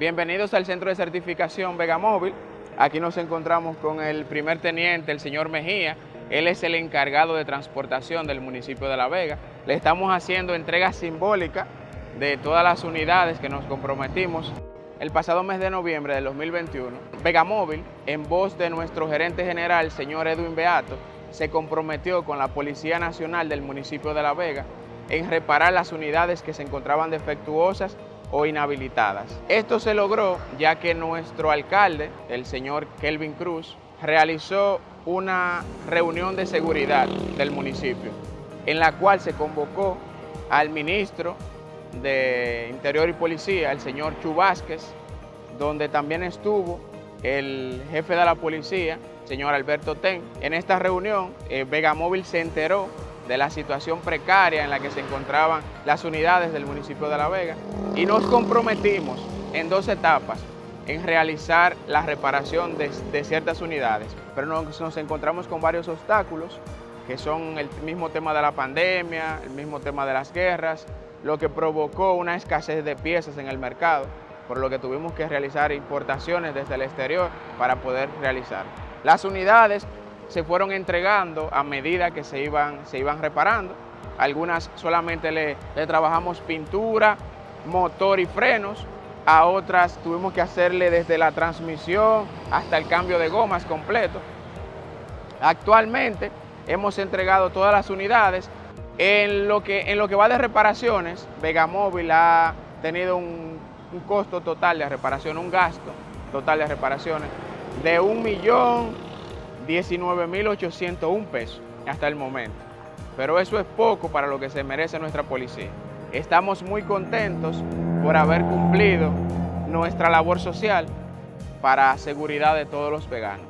Bienvenidos al Centro de Certificación Vegamóvil. Aquí nos encontramos con el primer teniente, el señor Mejía. Él es el encargado de transportación del municipio de La Vega. Le estamos haciendo entrega simbólica de todas las unidades que nos comprometimos. El pasado mes de noviembre del 2021, Vegamóvil, en voz de nuestro gerente general, señor Edwin Beato, se comprometió con la Policía Nacional del municipio de La Vega en reparar las unidades que se encontraban defectuosas o inhabilitadas. Esto se logró ya que nuestro alcalde, el señor Kelvin Cruz, realizó una reunión de seguridad del municipio, en la cual se convocó al ministro de Interior y Policía, el señor Chu Vázquez, donde también estuvo el jefe de la policía, señor Alberto Ten. En esta reunión, eh, Vegamóvil se enteró de la situación precaria en la que se encontraban las unidades del municipio de La Vega y nos comprometimos en dos etapas en realizar la reparación de, ciertas unidades, pero nos, nos encontramos con varios obstáculos que son el mismo tema de la pandemia, el mismo tema de las guerras, lo que provocó una escasez de piezas en el mercado, por lo que tuvimos que realizar importaciones desde el exterior para poder realizar. Las unidades se fueron entregando a medida que se iban, se iban reparando. Algunas solamente le, trabajamos pintura, motor y frenos, a otras tuvimos que hacerle desde la transmisión hasta el cambio de gomas completo. Actualmente hemos entregado todas las unidades. En lo que, en lo que va de reparaciones, Vegamóvil ha tenido un, un costo total de reparación, un gasto total de reparaciones de un millón 19.801 pesos hasta el momento. Pero eso es poco para lo que se merece nuestra policía. Estamos muy contentos por haber cumplido nuestra labor social para seguridad de todos los veganos.